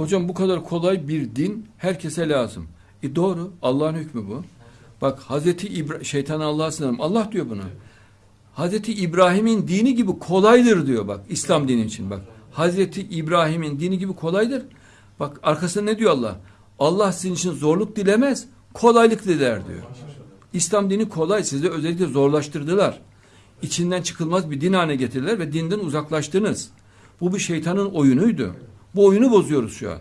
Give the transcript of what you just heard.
Hocam bu kadar kolay bir din herkese lazım. E doğru. Allah'ın hükmü bu. Bak Hazreti İbra şeytan Allah'a sınırım. Allah diyor buna. Hazreti İbrahim'in dini gibi kolaydır diyor bak. İslam dini için bak. Hazreti İbrahim'in dini gibi kolaydır. Bak arkasında ne diyor Allah? Allah sizin için zorluk dilemez, kolaylık diler diyor. İslam dini kolay. Sizi özellikle zorlaştırdılar. İçinden çıkılmaz bir din haline getirdiler ve dinden uzaklaştınız. Bu bir şeytanın oyunuydu. Bu oyunu bozuyoruz şu an.